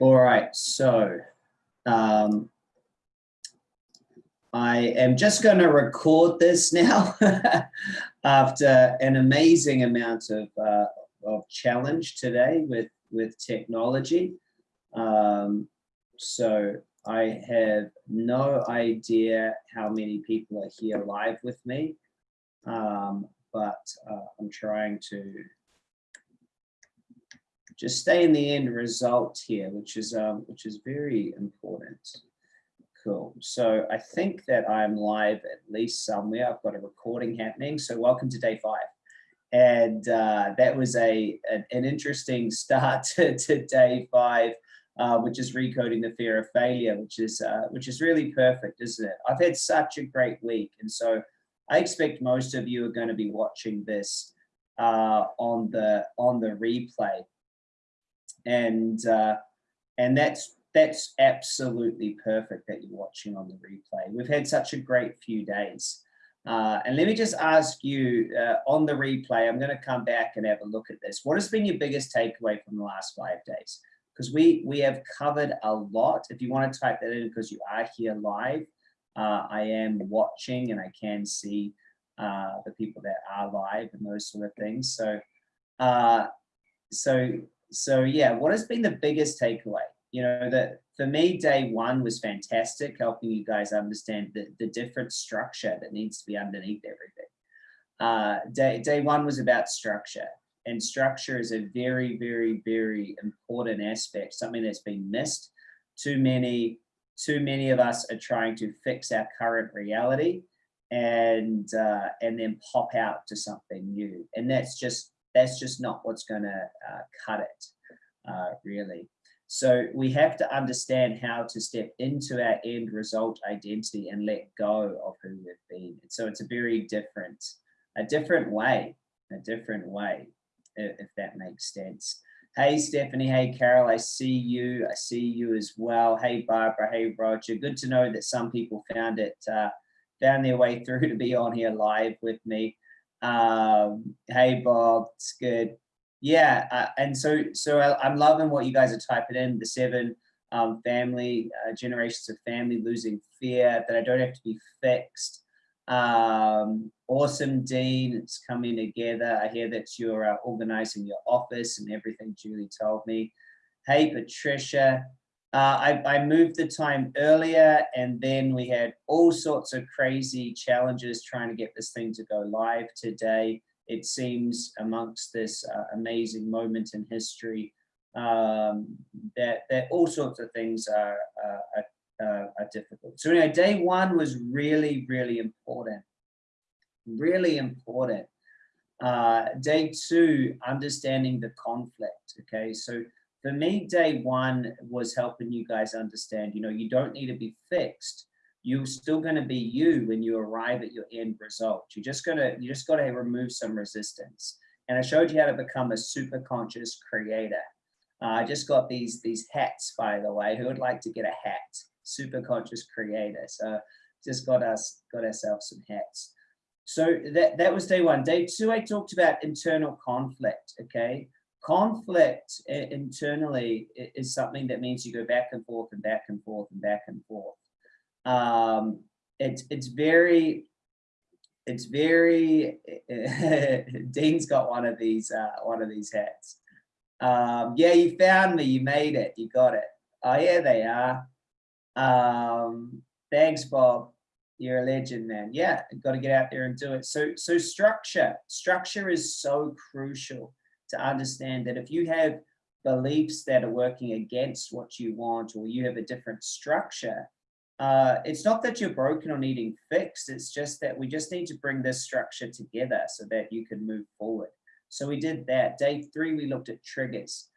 All right, so um, I am just going to record this now after an amazing amount of, uh, of challenge today with, with technology. Um, so I have no idea how many people are here live with me, um, but uh, I'm trying to just stay in the end result here, which is um, which is very important. Cool. So I think that I'm live at least somewhere. I've got a recording happening. So welcome to day five. And uh, that was a an, an interesting start to, to day five, uh, which is recoding the fear of failure, which is uh, which is really perfect, isn't it? I've had such a great week, and so I expect most of you are going to be watching this uh, on the on the replay and uh, and that's that's absolutely perfect that you're watching on the replay. We've had such a great few days. Uh, and let me just ask you uh, on the replay, I'm going to come back and have a look at this. What has been your biggest takeaway from the last five days? Because we we have covered a lot. If you want to type that in because you are here live, uh, I am watching and I can see uh, the people that are live and those sort of things. So, uh, so so yeah, what has been the biggest takeaway? You know, that for me, day one was fantastic, helping you guys understand the, the different structure that needs to be underneath everything. Uh, day, day one was about structure and structure is a very, very, very important aspect, something that's been missed. Too many, too many of us are trying to fix our current reality and uh, and then pop out to something new. And that's just that's just not what's going to uh, cut it, uh, really. So we have to understand how to step into our end result identity and let go of who we've been. So it's a very different, a different way, a different way, if that makes sense. Hey, Stephanie. Hey, Carol. I see you. I see you as well. Hey, Barbara. Hey, Roger. Good to know that some people found it, uh, found their way through to be on here live with me. Um, hey, Bob, it's good. Yeah, uh, and so so I, am loving what you guys are typing in, the seven um, family, uh, generations of family losing fear, that I don't have to be fixed. Um, awesome, Dean, it's coming together. I hear that you're uh, organizing your office and everything Julie told me. Hey, Patricia, uh, I, I, moved the time earlier and then we had all sorts of crazy challenges trying to get this thing to go live today. It seems amongst this uh, amazing moment in history um, that, that all sorts of things are, are, are, are difficult. So anyway, day one was really, really important, really important. Uh, day two, understanding the conflict, okay? So for me, day one was helping you guys understand, you know, you don't need to be fixed. You're still going to be you when you arrive at your end result. You're just going to, you just got to remove some resistance. And I showed you how to become a super conscious creator. Uh, I just got these, these hats, by the way, who would like to get a hat? Super conscious creator. So just got us, got ourselves some hats. So that, that was day one. Day two, I talked about internal conflict, okay? Conflict internally is something that means you go back and forth and back and forth and back and forth. Um, it's it's very it's very Dean's got one of these uh, one of these hats. Um, yeah, you found me. You made it. You got it. Oh yeah, they are. Um, thanks, Bob. You're a legend, man. Yeah, got to get out there and do it. So so structure structure is so crucial to understand that if you have beliefs that are working against what you want or you have a different structure, uh, it's not that you're broken or needing fixed, it's just that we just need to bring this structure together so that you can move forward. So we did that. Day three, we looked at triggers.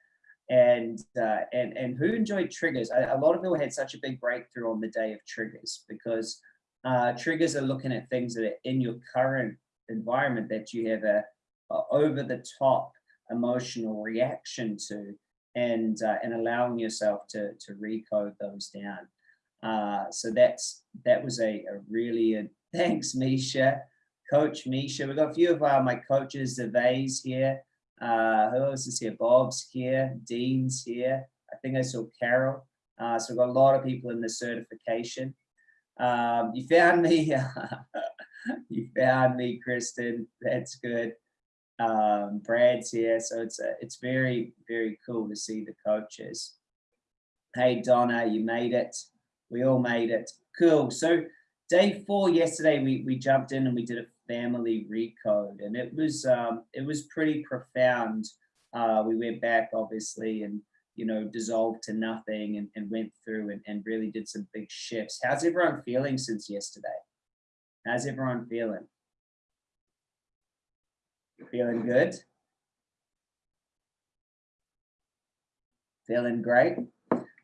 And uh, and and who enjoyed triggers? A, a, lot of people had such a big breakthrough on the day of triggers because uh, triggers are looking at things that are in your current environment that you have a, a over the top emotional reaction to and uh, and allowing yourself to to recode those down uh, so that's that was a, a really a, thanks misha coach misha we've got a few of uh, my coaches Zervais here uh, who else is here bob's here dean's here I think I saw Carol. Uh, so we've got a lot of people in the certification. Um, you found me. you found me, Kristen. That's good. Um, Brad's here, so it's a, it's very very cool to see the coaches. Hey Donna, you made it. We all made it. Cool. So day four yesterday, we we jumped in and we did a family recode, and it was um, it was pretty profound. Uh, we went back obviously and you know dissolved to nothing and, and went through and, and really did some big shifts. How's everyone feeling since yesterday? How's everyone feeling? Feeling good? Feeling great?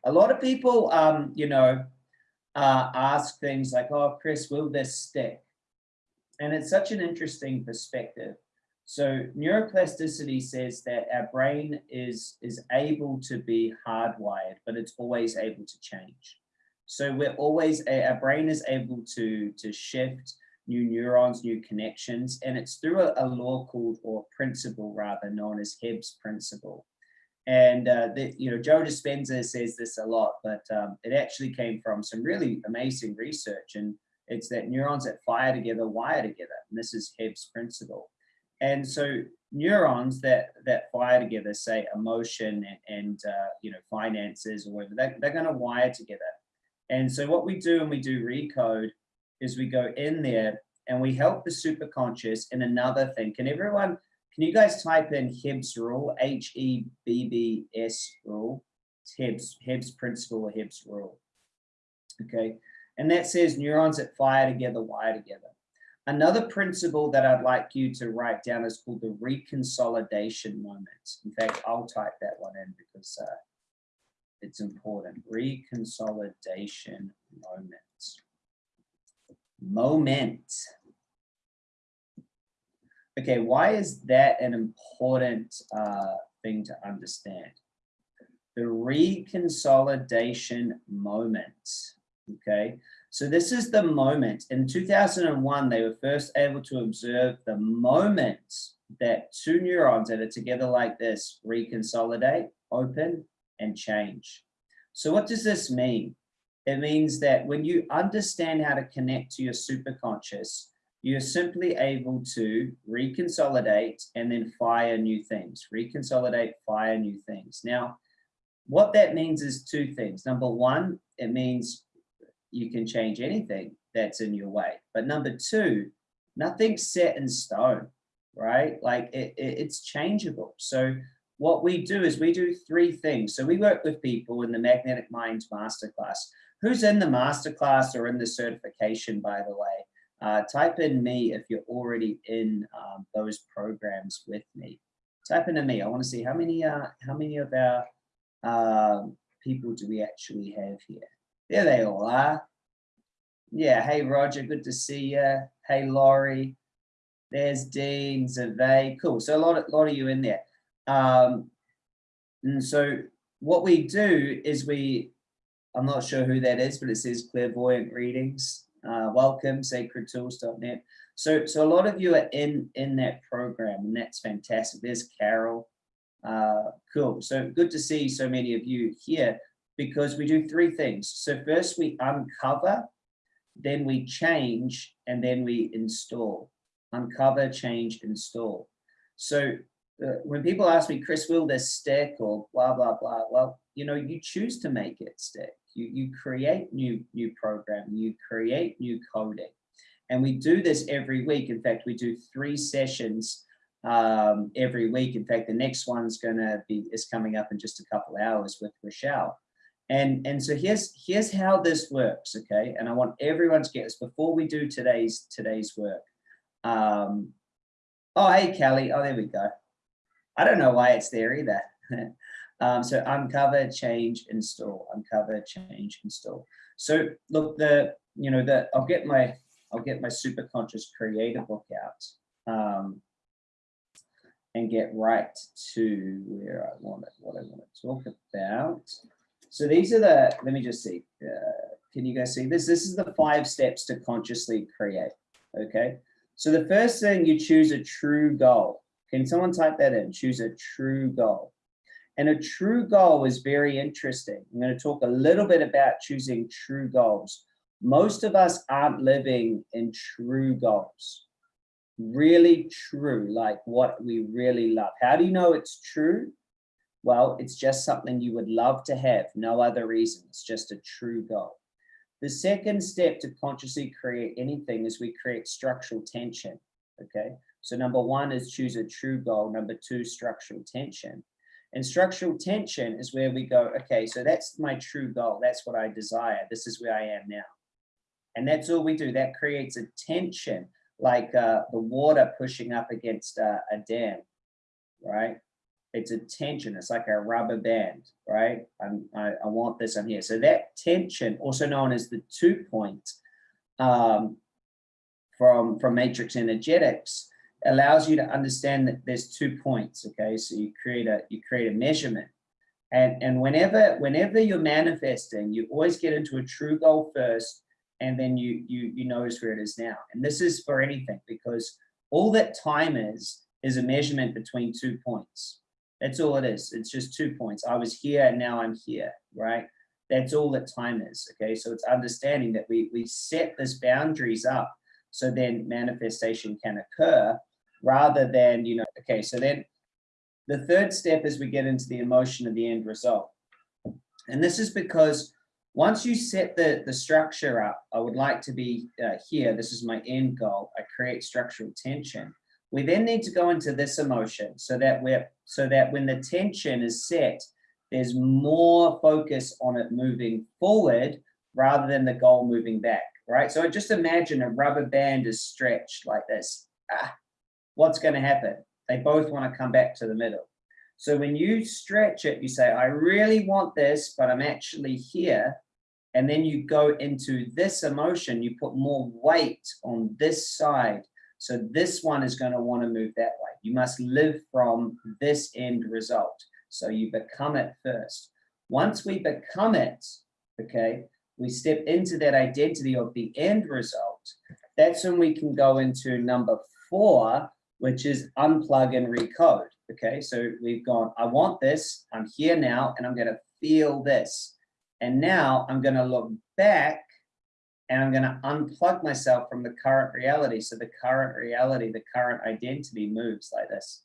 A lot of people, um, you know, uh, ask things like, oh, Chris, will this stick? And it's such an interesting perspective. So neuroplasticity says that our brain is, is able to be hardwired, but it's always able to change. So we're always, our brain is able to, to shift new neurons, new connections, and it's through a, a law called, or principle rather, known as Hebb's principle. And, uh, the, you know, Joe Dispenza says this a lot, but um, it actually came from some really amazing research. And it's that neurons that fire together wire together. And this is Hebb's principle. And so neurons that that fire together, say emotion and, and uh, you know finances or whatever, they, they're going to wire together. And so what we do when we do recode is we go in there and we help the superconscious in another thing. Can everyone, can you guys type in Hebb's rule, H-E-B-B-S rule? It's Hebb's, Hebb's principle or Hebb's rule. Okay, and that says neurons that fire together wire together. Another principle that I'd like you to write down is called the reconsolidation moment. In fact, I'll type that one in because uh, it's important. Reconsolidation moment. Moment. Okay, why is that an important uh, thing to understand? The reconsolidation moment, okay? So this is the moment. In 2001, they were first able to observe the moment that two neurons that are together like this reconsolidate, open, and change. So what does this mean? It means that when you understand how to connect to your superconscious, you're simply able to reconsolidate and then fire new things, reconsolidate, fire new things. Now, what that means is two things. Number one, it means you can change anything that's in your way. But number two, nothing's set in stone, right? Like it, it, it's changeable. So what we do is we do three things. So we work with people in the Magnetic Minds Masterclass. Who's in the masterclass or in the certification, by the way? Uh, type in me if you're already in um, those programs with me. Type in me. I want to see how many uh, how many of our uh, people do we actually have here. There they all are. Yeah, hey Roger, good to see you. Hey Laurie, there's Dean, Zave, cool. So a lot of, lot of you in there. Um, and so what we do is we, I'm not sure who that is, but it says clairvoyant readings. Uh, welcome, sacredtools.net. So, so a lot of you are in, in that program and that's fantastic. There's Carol. Uh, cool. So good to see so many of you here because we do three things. So first we uncover, then we change, and then we install. Uncover, change, install. So uh, when people ask me, Chris, will this stick or blah, blah, blah, well, you know, you choose to make it stick. You, you create new, new programming, you create new coding. And we do this every week. In fact, we do three sessions um, every week. In fact, the next one's gonna be, is coming up in just a couple hours with Rochelle. And, and so here's, here's how this works, okay? And I want everyone to get this before we do today's, today's work. Um, oh, hey, Kelly. Oh, there we go. I don't know why it's there either. um, so uncover, change, install, uncover, change, install. So look, the, you know, the, I'll get my, I'll get my super conscious creator book out. Um, and get right to where I want it, what I want to talk about. So these are the, let me just see, uh, can you guys see this? This is the five steps to consciously create, okay? So the first thing, you choose a true goal. Can someone type that in? Choose a true goal. And a true goal is very interesting. I'm going to talk a little bit about choosing true goals. Most of us aren't living in true goals. Really true, like what we really love. How do you know it's true? Well, it's just something you would love to have, no other reason. It's just a true goal. The second step to consciously create anything is we create structural tension, okay? So number one is choose a true goal. Number two, structural tension. And structural tension is where we go, okay, so that's my true goal. That's what I desire. This is where I am now. And that's all we do. That creates a tension, like uh, the water pushing up against uh, a dam, right? It's a tension. It's like a rubber band, right? I'm, I, I want this, I'm here. So that tension, also known as the two point um, from, from matrix energetics, allows you to understand that there's two points, okay? So you create a, you create a measurement. And, and whenever, whenever you're manifesting, you always get into a true goal first, and then you, you, you notice where it is now. And this is for anything because all that time is, is a measurement between two points. That's all it is. It's just two points. I was here and now I'm here, right? That's all that time is, okay? So it's understanding that we, we set this boundaries up so then manifestation can occur rather than, you know, okay, so then the third step is we get into the emotion of the end result. And this is because once you set the, the structure up, I would like to be uh, here, this is my end goal, I create structural tension. We then need to go into this emotion so that we're so that when the tension is set, there's more focus on it moving forward rather than the goal moving back, right? So just imagine a rubber band is stretched like this. Ah, what's going to happen? They both want to come back to the middle. So when you stretch it, you say, I really want this, but I'm actually here. And then you go into this emotion, you put more weight on this side so this one is going to want to move that way. You must live from this end result. So you become it first. Once we become it, okay, we step into that identity of the end result. That's when we can go into number four, which is unplug and recode. Okay, so we've gone, I want this, I'm here now, and I'm to feel this. And now I'm to look back and I'm to unplug myself from the current reality. So the current reality, the current identity moves like this.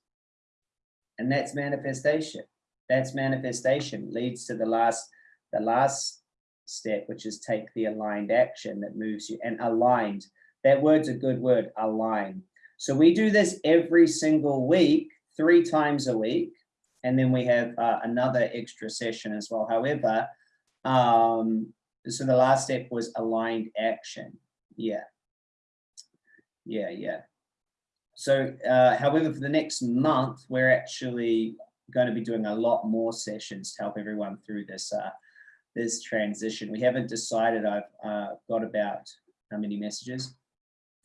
And that's manifestation. That's manifestation leads to the last, the last step, which is take the aligned action that moves you and aligned. That word's a good word, align. So we do this every single week, three times a week. And then we have uh, another extra session as well. However, um, so the last step was aligned action. Yeah. Yeah, yeah. So, uh, however, for the next month, we're actually going to be doing a lot more sessions to help everyone through this uh, this transition. We haven't decided. I've uh, got about how many messages?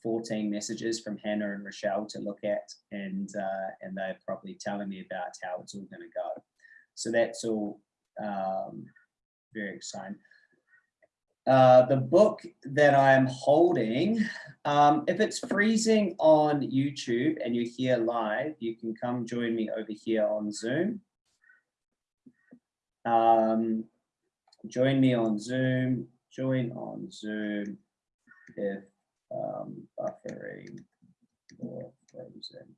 14 messages from Hannah and Rochelle to look at, and uh, and they're probably telling me about how it's all going to go. So that's all um, very exciting. Uh, the book that I'm holding, um, if it's freezing on YouTube and you're here live, you can come join me over here on Zoom. Um, join me on Zoom, join on Zoom if um, buffering or frozen.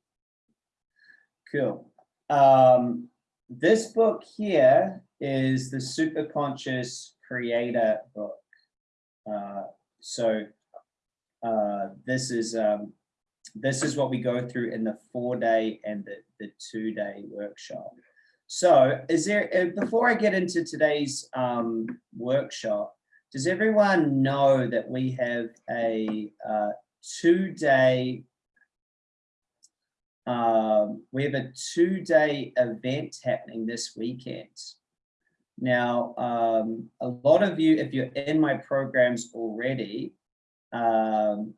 Cool. Um, this book here is the Superconscious Creator book. Uh, so uh, this is um, this is what we go through in the four day and the, the two day workshop. So is there, uh, before I get into today's um, workshop, does everyone know that we have a uh, two day, um, we have a two day event happening this weekend. Now, um, a lot of you, if you're in my programs already, um,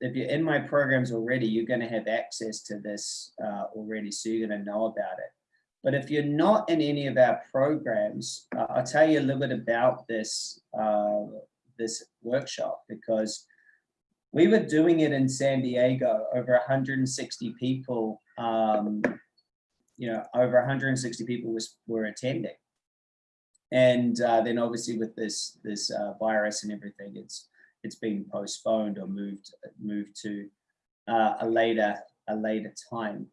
if you're in my programs already, you're going to have access to this uh, already, so you're going to know about it. But if you're not in any of our programs, uh, I'll tell you a little bit about this, this workshop because we were doing it in San Diego, over 160 people um, you know, over 160 people was, were attending. And uh, then obviously with this this uh, virus and everything, it's it's been postponed or moved moved to uh, a later a later time.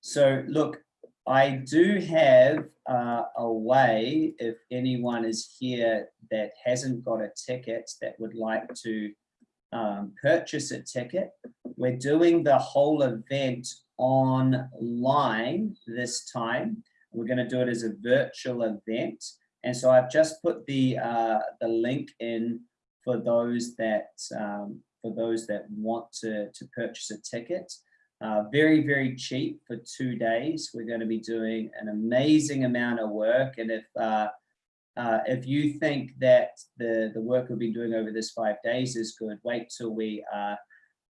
So look, I do have uh, a way if anyone is here that hasn't got a ticket that would like to um, purchase a ticket. We're doing the whole event online this time. We're going to do it as a virtual event. And so I've just put the uh, the link in for those that um, for those that want to, to purchase a ticket. Uh, very, very cheap for two days. We're going to be doing an amazing amount of work. And if uh, uh, if you think that the, the work we've been doing over this five days is good, wait till we uh,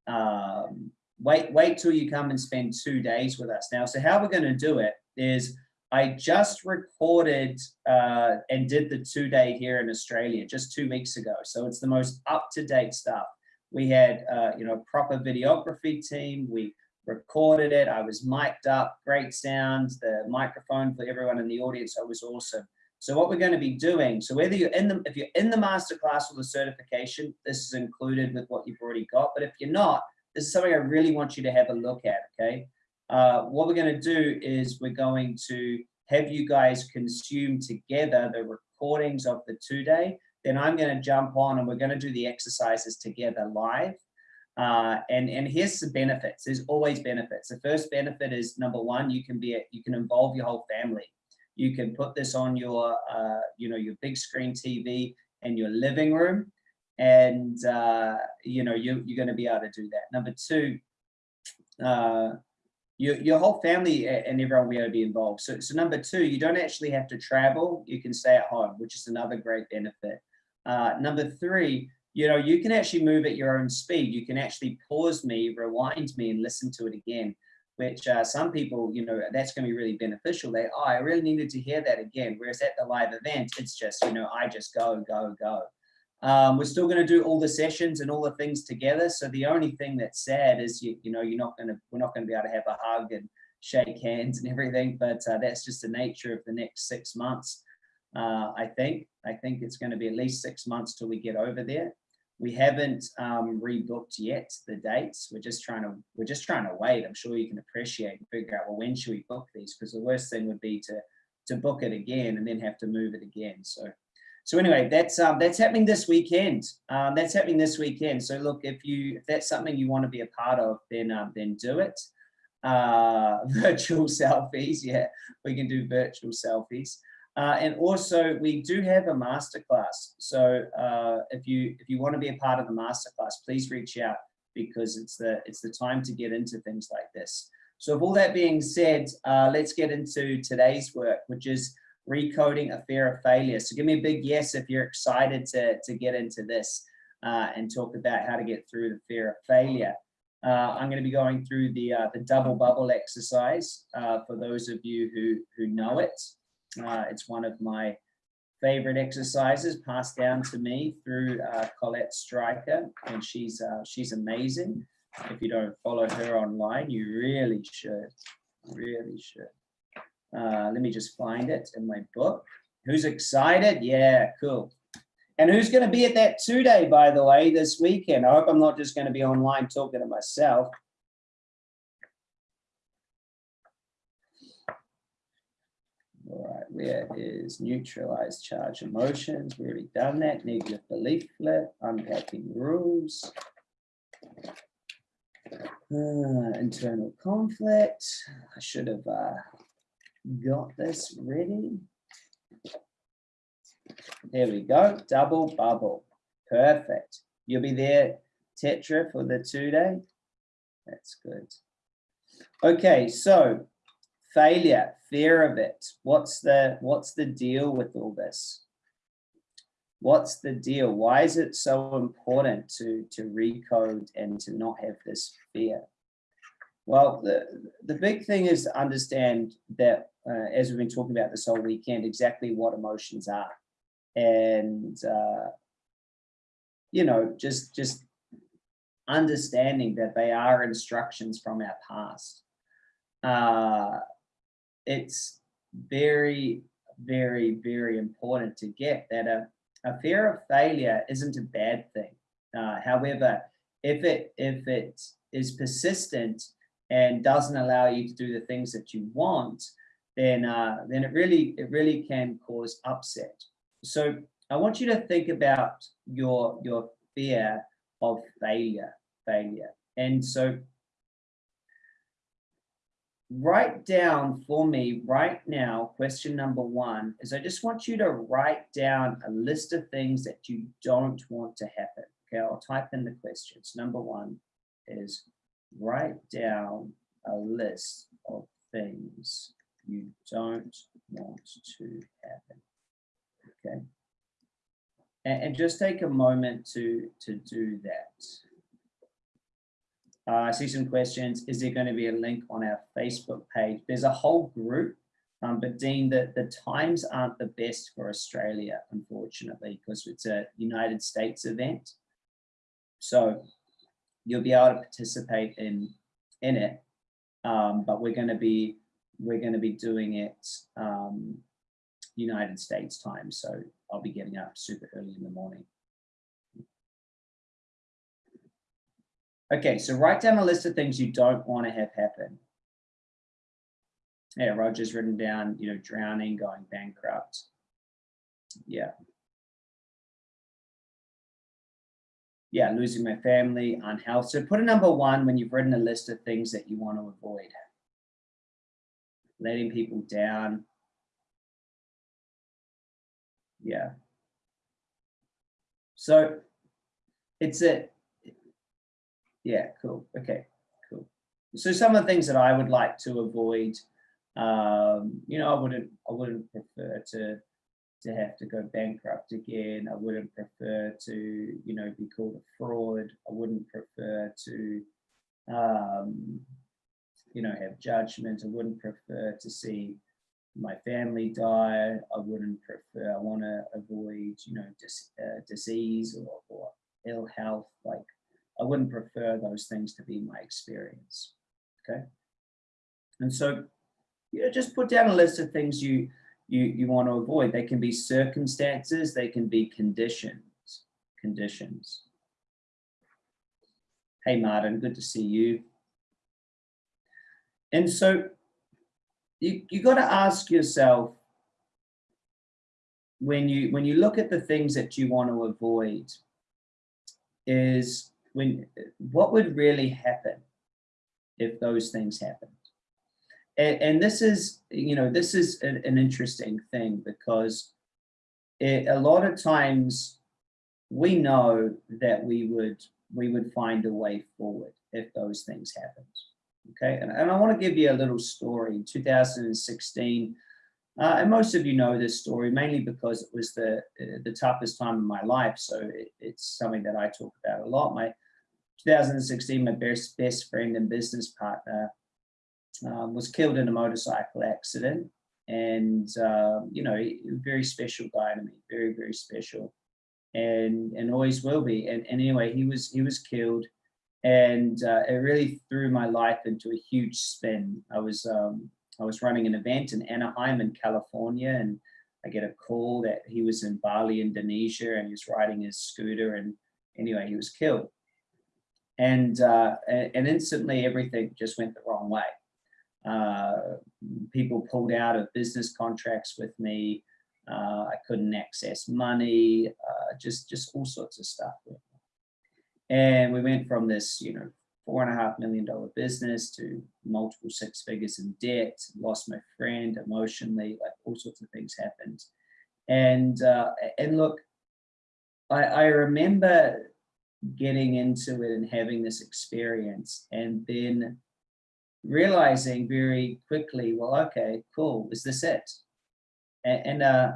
um, wait wait till you come and spend two days with us. Now, so how we're going to do it is I just recorded uh, and did the two day here in Australia just two weeks ago. So it's the most up to date stuff. We had, uh, you know, proper videography team. We recorded it. I was mic'd up, great sound. The microphone for everyone in the audience It was awesome. So what we're going to be doing, so whether you're in the, if you're in the masterclass or the certification, this is included with what you've already got. But if you're not, this is something I really want you to have a look at, okay? Uh, what we're going to do is we're going to have you guys consume together the recordings of the two day. Then I'm going to jump on and we're going to do the exercises together live. Uh, and and here's some benefits. There's always benefits. The first benefit is number one, you can be a, you can involve your whole family. You can put this on your uh, you know your big screen TV in your living room, and uh, you know you you're going to be able to do that. Number two, uh, your, your whole family and everyone will be able to be involved. So, so number two, you don't actually have to travel. You can stay at home, which is another great benefit. Uh, number three, you know, you can actually move at your own speed. You can actually pause me, rewind me and listen to it again, which uh, some people, you know, that's going to be really beneficial. They, oh, I really needed to hear that again. Whereas at the live event, it's just, you know, I just go, go, go. Um, we're still going to do all the sessions and all the things together. So the only thing that's sad is you, you know you're not going to we're not going to be able to have a hug and shake hands and everything. But uh, that's just the nature of the next six months. Uh, I think I think it's going to be at least six months till we get over there. We haven't um, rebooked yet the dates. We're just trying to we're just trying to wait. I'm sure you can appreciate and figure out well when should we book these because the worst thing would be to to book it again and then have to move it again. So so anyway, that's um, that's happening this weekend. Um, that's happening this weekend. So look, if you if that's something you want to be a part of, then um, then do it. Uh, virtual selfies, yeah, we can do virtual selfies. Uh, and also, we do have a masterclass. So uh, if you if you want to be a part of the masterclass, please reach out because it's the it's the time to get into things like this. So, with all that being said, uh, let's get into today's work, which is recoding a fear of failure. So give me a big yes if you're excited to, to get into this uh, and talk about how to get through the fear of failure. Uh, I'm going to be going through the, uh, the double bubble exercise for those of you who, who know it. Uh, it's one of my favorite exercises passed down to me through uh, Colette Stryker, and she's, she's amazing. If you don't follow her online, you really should, really should. Uh, let me just find it in my book. Who's excited? Yeah, cool. And who's going to be at that two day, by the way, this weekend? I hope I'm not just going to be online talking to myself. All right, where is neutralized charge emotions? We've already done that. Negative belief flip, unpacking rules. Uh, internal conflict. I should have uh, got this ready. There we go, double bubble. Perfect. You'll be there, Tetra, for the two day. That's good. Okay, so failure, fear of it. What's the what's the deal with all this? What's the deal? Why is it so important to to recode and to not have this fear? Well, the, the big thing is to understand that, uh, as we've been talking about this whole weekend, exactly what emotions are. And, uh, you know, just, just understanding that they are instructions from our past. Uh, it's very, very, very important to get that a, a fear of failure isn't a bad thing. Uh, however, if it if it is persistent and doesn't allow you to do the things that you want, then uh, then it really it really can cause upset. So I want you to think about your your fear of failure, failure, and so write down for me right now, question number one is I just want you to write down a list of things that you don't want to happen. Okay, I'll type in the questions. Number one is write down a list of things you don't want to happen. Okay. And, and just take a moment to, to do that. Uh, I see some questions. Is there going to be a link on our Facebook page? There's a whole group, um, but Dean, the, the times aren't the best for Australia, unfortunately, because it's a United States event. So you'll be able to participate in, in it, um, but we're going to be we're going to be doing it um, United States time. So I'll be getting up super early in the morning. Okay, so write down a list of things you don't want to have happen. Yeah, Roger's written down, you know, drowning, going bankrupt. Yeah. Yeah, losing my family, unhealth. So put a number one when you've written a list of things that you want to avoid. Letting people down. Yeah. So it's a, yeah, cool. Okay, cool. So some of the things that I would like to avoid, um, you know, I wouldn't, I wouldn't prefer to, to have to go bankrupt again. I wouldn't prefer to, you know, be called a fraud. I wouldn't prefer to, um, you know, have judgment. I wouldn't prefer to see my family die. I wouldn't prefer, I want to avoid, you know, dis, uh, disease or, or ill health. Like I wouldn't prefer those things to be my experience. Okay. And so, you know, just put down a list of things you, you, you want to avoid. They can be circumstances, they can be conditions, conditions. Hey, Martin, good to see you. And so you, you got to ask yourself, when you when you look at the things that you want to avoid is when what would really happen if those things happened and, and this is you know this is an, an interesting thing because it, a lot of times we know that we would we would find a way forward if those things happened okay and, and i want to give you a little story in 2016 uh, and most of you know this story mainly because it was the uh, the toughest time in my life. So it, it's something that I talk about a lot. My 2016, my best best friend and business partner um, was killed in a motorcycle accident, and uh, you know, very special guy to me, very very special, and and always will be. And, and anyway, he was he was killed, and uh, it really threw my life into a huge spin. I was um, I was running an event in Anaheim in California and I get a call that he was in Bali, Indonesia and he was riding his scooter and anyway, he was killed. And, uh, and instantly everything just went the wrong way. Uh, people pulled out of business contracts with me. Uh, I couldn't access money, uh, just, just all sorts of stuff. And we went from this, you know, four and a half million dollar business to multiple six figures in debt, lost my friend emotionally, like all sorts of things happened. And, uh, and look, I, I remember getting into it and having this experience and then realizing very quickly, well, okay, cool, is this it? And, and uh,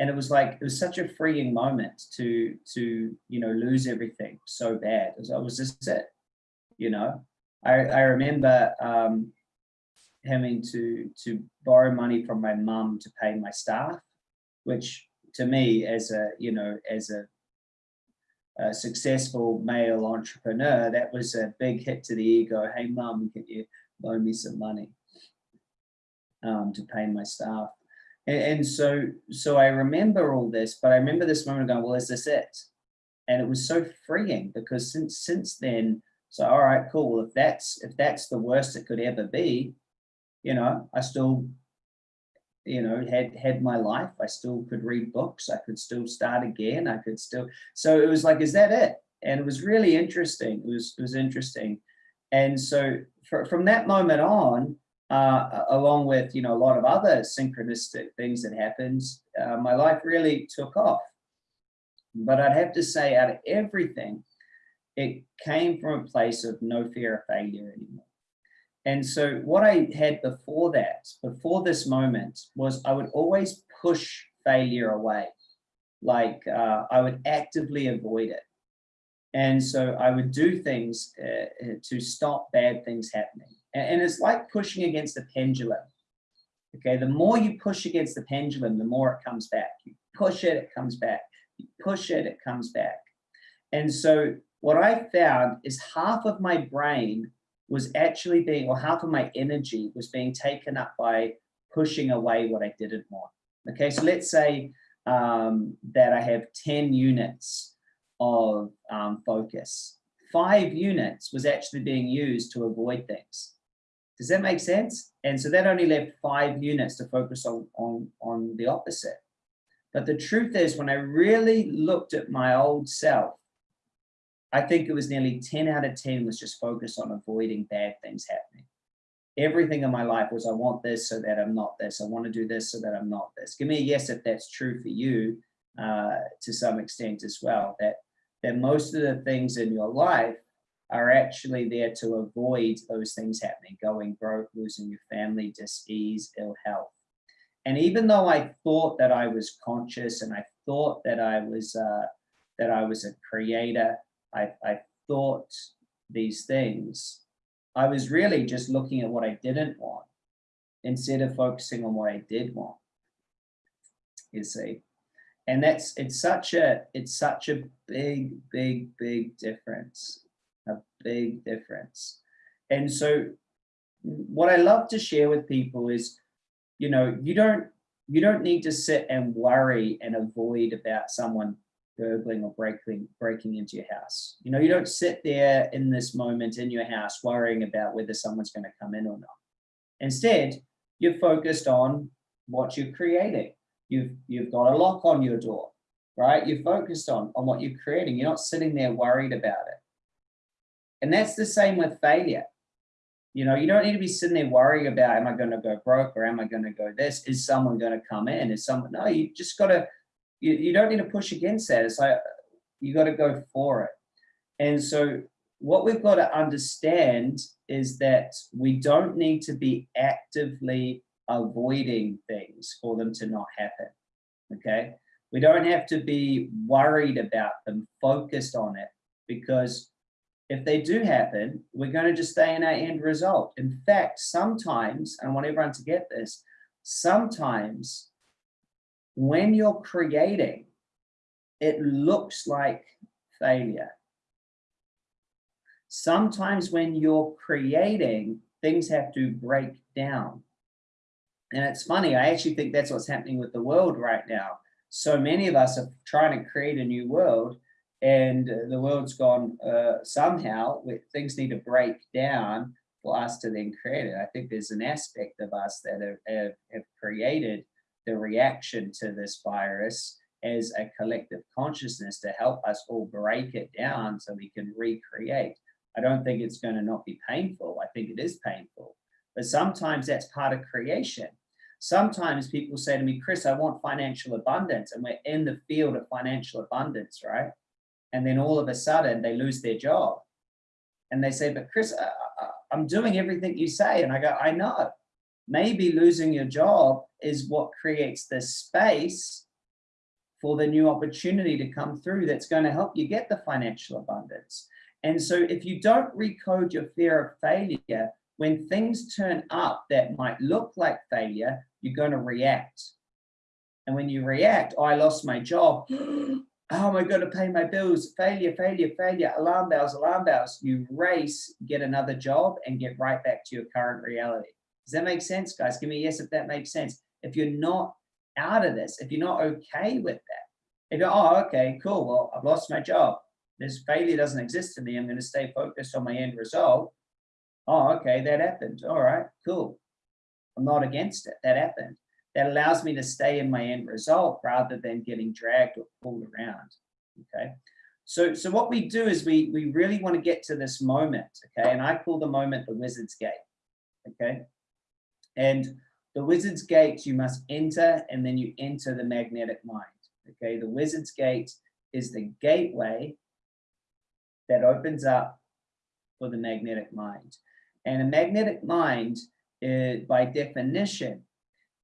and it was like it was such a freeing moment to to you know lose everything so bad. It was, oh, was this it? you know. I, I remember um, having to, to borrow money from my mum to pay my staff, which to me as a, you know, as a, a successful male entrepreneur, that was a big hit to the ego. Hey mum, can you loan me some money? um, to pay my staff. And, and, so, so I remember all this, but I remember this moment going, well, is this it? And it was so freeing because since, since then, so, all right, cool. If that's, if that's the worst it could ever be, you know, I still, you know, had, had my life. I still could read books. I could still start again. I could still, so it was like, is that it? And it was really interesting. It was, it was interesting. And so for, from that moment on, uh, along with, you know, a lot of other synchronistic things that happened, uh, my life really took off. But I'd have to say out of everything, it came from a place of no fear of failure anymore. And so what I had before that, before this moment, was I would always push failure away. Like uh, I would actively avoid it. And so I would do things uh, to stop bad things happening. And it's like pushing against a pendulum. Okay, the more you push against the pendulum, the more it comes back. You push it, it comes back. You push it, it comes back. And so what I found is half of my brain was actually being, or half of my energy was being taken up by pushing away what I didn't want. Okay, so let's say um, that I have 10 units of um, focus. Five units was actually being used to avoid things. Does that make sense? And so that only left five units to focus on, on, on the opposite. But the truth is when I really looked at my old self, I think it was nearly 10 out of 10 was just focused on avoiding bad things happening. Everything in my life was, I want this so that I'm not this. I want to do this so that I'm not this. Give me a yes if that's true for you uh, to some extent as well, that, that most of the things in your life are actually there to avoid those things happening, going broke, losing your family, dis-ease, ill health. And even though I thought that I was conscious and I thought that I was uh, that I was a creator, I, I thought these things, I was really just looking at what I didn't want instead of focusing on what I did want, you see. And that's, it's such a, it's such a big, big, big difference, a big difference. And so what I love to share with people is, you know, you don't, you don't need to sit and worry and avoid about someone burgling or breaking breaking into your house. You know, you don't sit there in this moment in your house worrying about whether someone's going to come in or not. Instead, you're focused on what you're creating. You've you've got a lock on your door, right? You're focused on on what you're creating. You're not sitting there worried about it. And that's the same with failure. You know, you don't need to be sitting there worrying about, am I going to go broke or am I going to go this? Is someone going to come in? Is someone, no, you just got to you, you don't need to push against that. It's like, you got to go for it. And so what we've got to understand is that we don't need to be actively avoiding things for them to not happen. Okay. We don't have to be worried about them, focused on it, because if they do happen, we're going to just stay in our end result. In fact, sometimes, and I want everyone to get this, sometimes when you're creating, it looks like failure. Sometimes when you're creating, things have to break down. And it's funny, I actually think that's what's happening with the world right now. So many of us are trying to create a new world and the world's gone uh, somehow, things need to break down for us to then create it. I think there's an aspect of us that have, have, have created the reaction to this virus as a collective consciousness to help us all break it down so we can recreate. I don't think it's going to not be painful. I think it is painful, but sometimes that's part of creation. Sometimes people say to me, Chris, I want financial abundance and we're in the field of financial abundance, right? And then all of a sudden they lose their job and they say, but Chris, I, I'm doing everything you say. And I go, I know, maybe losing your job is what creates the space for the new opportunity to come through that's going to help you get the financial abundance. And so if you don't recode your fear of failure, when things turn up that might look like failure, you're going to react. And when you react, oh, I lost my job. How am I going to pay my bills? Failure, failure, failure, alarm bells, alarm bells. You race, get another job and get right back to your current reality. Does that make sense, guys? Give me a yes if that makes sense. If you're not out of this, if you're not okay with that, if you're, oh, okay, cool, well, I've lost my job. This failure doesn't exist to me. I'm going to stay focused on my end result. Oh, okay, that happened. All right, cool. I'm not against it. That happened. That allows me to stay in my end result rather than getting dragged or pulled around. Okay. So, so what we do is we, we really want to get to this moment, okay? And I call the moment the wizard's gate, okay? And the wizard's gate, you must enter and then you enter the magnetic mind, okay? The wizard's gate is the gateway that opens up for the magnetic mind. And a magnetic mind, is, by definition,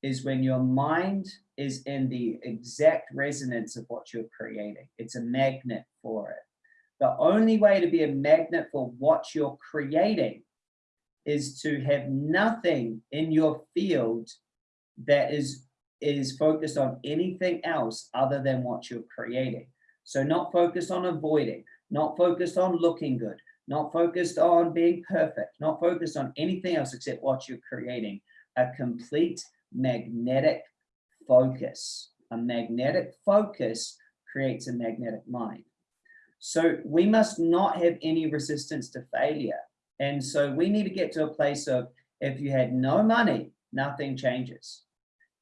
is when your mind is in the exact resonance of what you're creating. It's a magnet for it. The only way to be a magnet for what you're creating is to have nothing in your field that is is focused on anything else other than what you're creating. So not focused on avoiding, not focused on looking good, not focused on being perfect, not focused on anything else except what you're creating. A complete magnetic focus. A magnetic focus creates a magnetic mind. So we must not have any resistance to failure. And so we need to get to a place of if you had no money, nothing changes.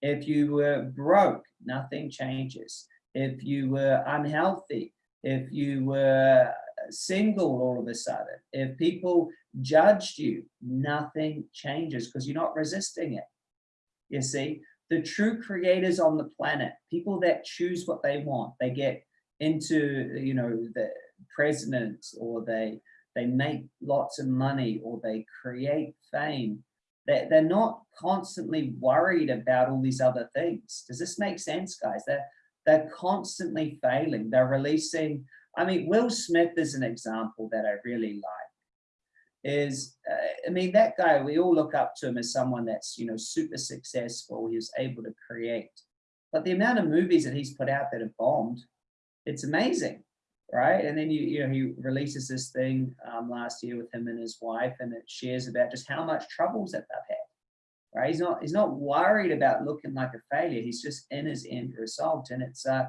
If you were broke, nothing changes. If you were unhealthy, if you were single all of a sudden, if people judged you, nothing changes because you're not resisting it you see the true creators on the planet people that choose what they want they get into you know the presidents or they they make lots of money or they create fame they're, they're not constantly worried about all these other things. Does this make sense guys? They're they're constantly failing. They're releasing i mean will smith is an example that i really like. Is, uh, I mean, that guy, we all look up to him as someone that's, you know, super successful. He was able to create. But the amount of movies that he's put out that have bombed, it's amazing, right? And then, you, you know, he releases this thing um, last year with him and his wife, and it shares about just how much troubles that they've had, right? He's not, he's not worried about looking like a failure. He's just in his end result. And it's, uh,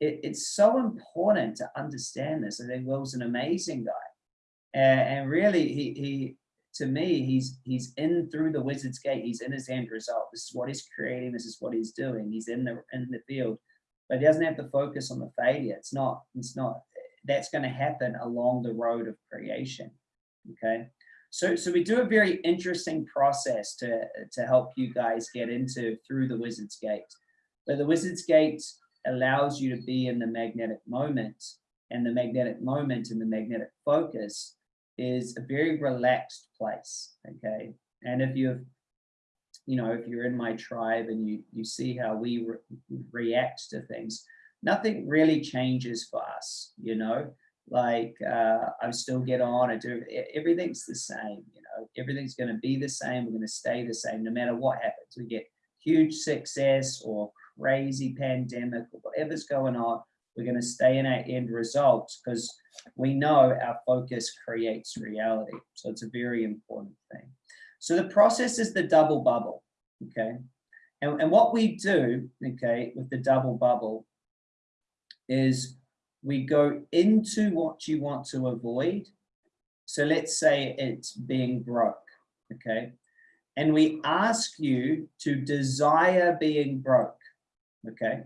it, it's so important to understand this. I think Will's an amazing guy and, and really he, he to me he's he's in through the wizard's gate he's in his end result this is what he's creating this is what he's doing he's in the in the field but he doesn't have to focus on the failure it's not it's not that's going to happen along the road of creation okay so so we do a very interesting process to to help you guys get into through the wizard's gate but the wizard's gate allows you to be in the magnetic moment and the magnetic moment and the magnetic focus is a very relaxed place, okay? And if you've, you know, if you're in my tribe and you, you see how we re react to things, nothing really changes for us, you know? Like, uh, I still get on, I do, everything's the same, you know? Everything's gonna be the same, we're gonna stay the same, no matter what happens. We get huge success or crazy pandemic or whatever's going on, we're going to stay in our end results because we know our focus creates reality. So it's a very important thing. So the process is the double bubble, okay? And, and what we do, okay, with the double bubble is we go into what you want to avoid. So let's say it's being broke, okay? And we ask you to desire being broke, okay?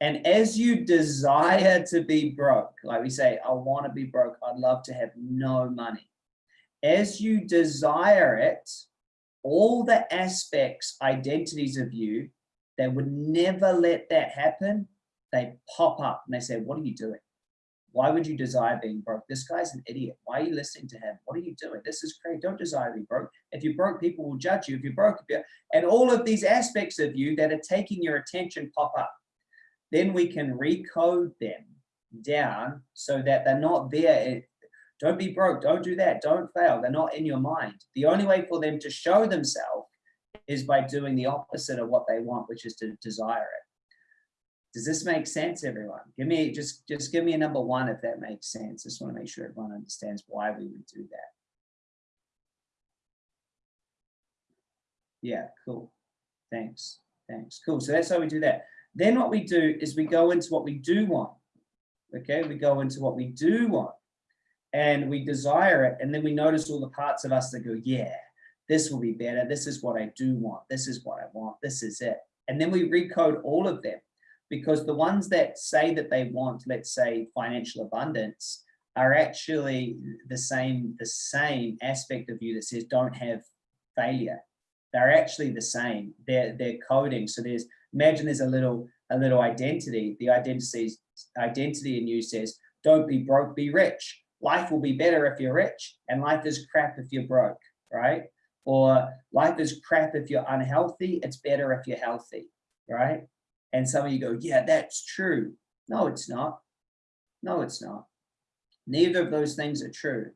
And as you desire to be broke, like we say, I want to be broke, I'd love to have no money. As you desire it, all the aspects, identities of you that would never let that happen, they pop up and they say, what are you doing? Why would you desire being broke? This guy's an idiot. Why are you listening to him? What are you doing? This is crazy. Don't desire to be broke. If you're broke, people will judge you. If you're broke, if you're, and all of these aspects of you that are taking your attention pop up then we can recode them down so that they're not there. Don't be broke, don't do that, don't fail. They're not in your mind. The only way for them to show themselves is by doing the opposite of what they want, which is to desire it. Does this make sense, everyone? Give me just just give me a number one if that makes sense. Just want to make sure everyone understands why we would do that. Yeah, cool. Thanks. Thanks. Cool. So that's how we do that. Then what we do is we go into what we do want. Okay, we go into what we do want and we desire it. And then we notice all the parts of us that go, yeah, this will be better. This is what I do want. This is what I want. This is it. And then we recode all of them because the ones that say that they want, let's say financial abundance, are actually the same, the same aspect of you that says don't have failure. They're actually the same. They're they're coding. So there's imagine there's a little a little identity. The identity identity in you says don't be broke, be rich. Life will be better if you're rich, and life is crap if you're broke, right? Or life is crap if you're unhealthy. It's better if you're healthy, right? And some of you go, yeah, that's true. No, it's not. No, it's not. Neither of those things are true.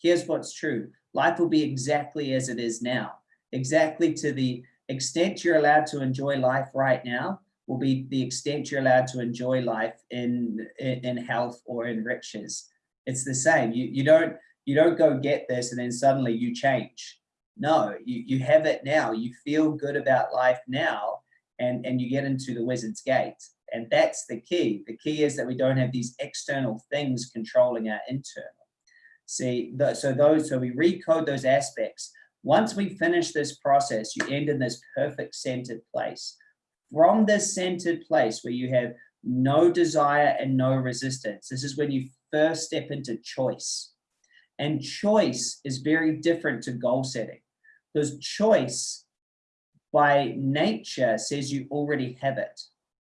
Here's what's true. Life will be exactly as it is now. Exactly to the extent you're allowed to enjoy life right now will be the extent you're allowed to enjoy life in, in, in health or in riches. It's the same. You, you don't you don't go get this and then suddenly you change. No, you, you have it now. You feel good about life now and, and you get into the wizard's gate. And that's the key. The key is that we don't have these external things controlling our internal. See, so those, so we recode those aspects. Once we finish this process, you end in this perfect centered place. From this centered place where you have no desire and no resistance, this is when you first step into choice. And choice is very different to goal setting because choice by nature says you already have it.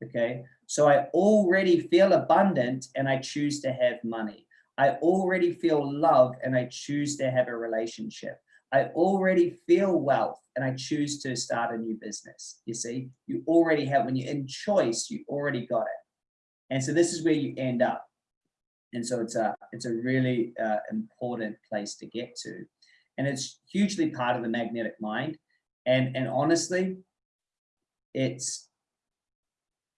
Okay. So I already feel abundant and I choose to have money. I already feel love and I choose to have a relationship. I already feel wealth and I choose to start a new business. You see, you already have, when you're in choice, you already got it. And so this is where you end up. And so it's a, it's a really uh, important place to get to. And it's hugely part of the magnetic mind. And, and honestly, it's,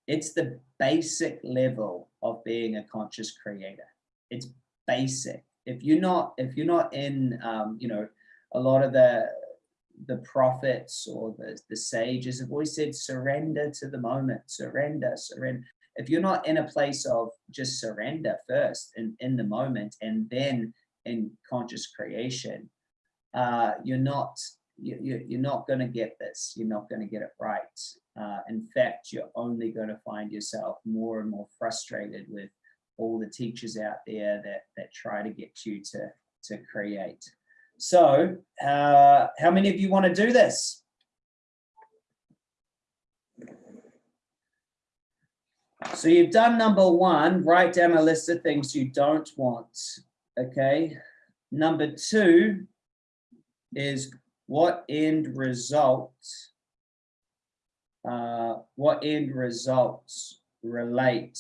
it's the basic level of being a conscious creator. It's basic. If you're not, if you're not in, um, you know, a lot of the, the prophets or the, the sages have always said, surrender to the moment, surrender, surrender. If you're not in a place of just surrender first in, in the moment and then in conscious creation, uh, you're not you, you're not going to get this. You're not going to get it right. Uh, in fact, you're only going to find yourself more and more frustrated with all the teachers out there that, that try to get you to, to create. So uh, how many of you want to do this? So you've done number one, write down a list of things you don't want, okay? Number two is what end results, uh, what end results relate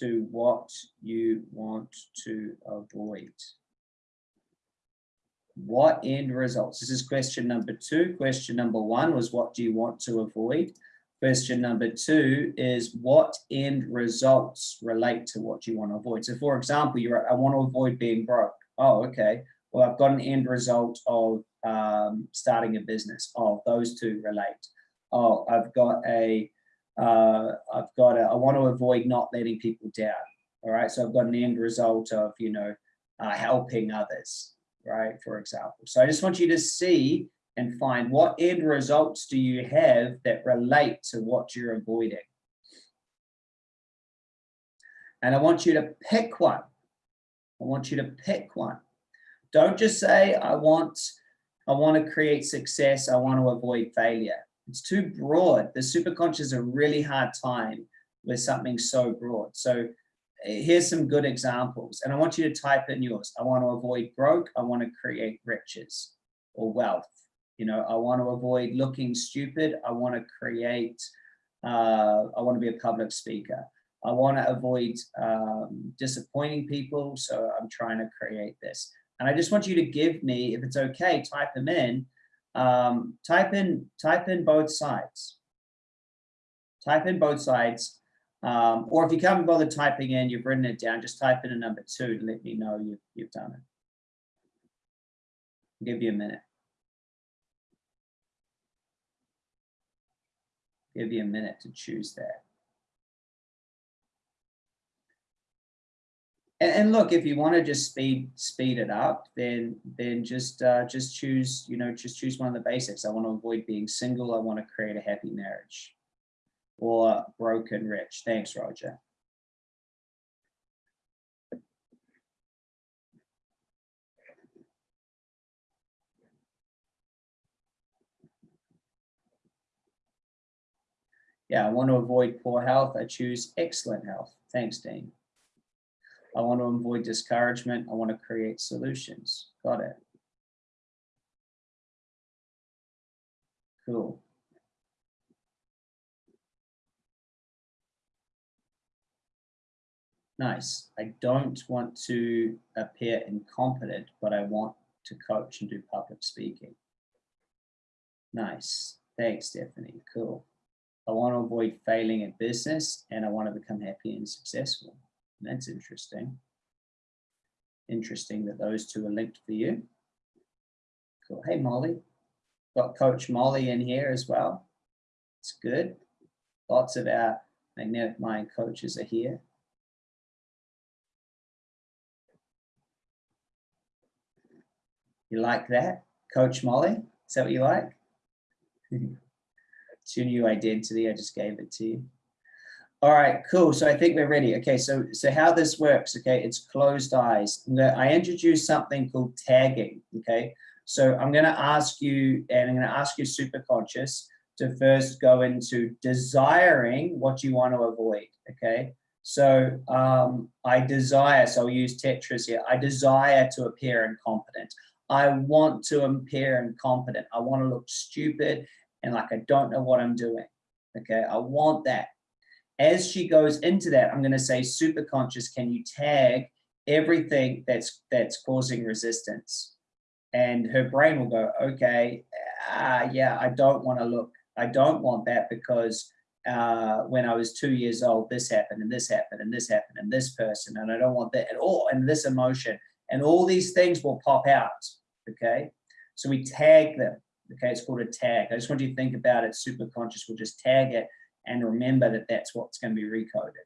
to what you want to avoid? What end results? This is question number two. Question number one was what do you want to avoid? Question number two is what end results relate to what you want to avoid? So for example, you're, I want to avoid being broke. Oh, okay. Well, I've got an end result of um, starting a business. Oh, those two relate. Oh, I've got a, uh, I've got a, I want to avoid not letting people down. All right. So I've got an end result of, you know, uh, helping others, right? For example. So I just want you to see and find what end results do you have that relate to what you're avoiding. And I want you to pick one. I want you to pick one. Don't just say, I want I want to create success. I want to avoid failure. It's too broad. The superconscious is a really hard time with something so broad. So eh, here's some good examples. And I want you to type in yours. I want to avoid broke. I want to create riches or wealth. You know, I want to avoid looking stupid. I want to create, uh, I want to be a public speaker. I want to avoid um, disappointing people. So I'm trying to create this. And I just want you to give me, if it's okay, type them in. Um, type in, type in both sides. Type in both sides. Um, or if you can't bother typing in, you've written it down, just type in a number two to let me know you've, you've done it. I'll give you a minute. Give you a minute to choose that. And, and look, if you want to just speed speed it up, then then just uh, just choose, you know, just choose one of the basics. I want to avoid being single. I want to create a happy marriage or broken rich. Thanks, Roger. Yeah, I want to avoid poor health. I choose excellent health. Thanks, Dean. I want to avoid discouragement. I want to create solutions. Got it. Cool. Nice. I don't want to appear incompetent, but I want to coach and do public speaking. Nice. Thanks, Stephanie. Cool. I want to avoid failing at business and I want to become happy and successful. That's interesting. Interesting that those two are linked for you. Cool. Hey, Molly. Got Coach Molly in here as well. It's good. Lots of our magnetic mind coaches are here. You like that? Coach Molly? Is that what you like? it's your new identity. I just gave it to you. All right, cool. So I think we're ready. Okay, so so how this works, okay, it's closed eyes. I introduced something called tagging, okay? So I'm gonna ask you, and I'm gonna ask you super conscious to first go into desiring what you want to avoid, okay? So um, I desire, so I'll use Tetris here. I desire to appear incompetent. I want to appear incompetent. I want to look stupid and like I don't know what I'm doing. Okay, I want that as she goes into that, I'm going to say super conscious, can you tag everything that's that's causing resistance? And her brain will go, okay, uh, yeah, I don't want to look, I don't want that because uh, when I was two years old, this happened and this happened and this happened and this person, and I don't want that at all, and this emotion, and all these things will pop out, okay? So we tag them, okay? It's called a tag. I just want you to think about it, super conscious, we'll just tag it and remember that that's what's going to be recoded.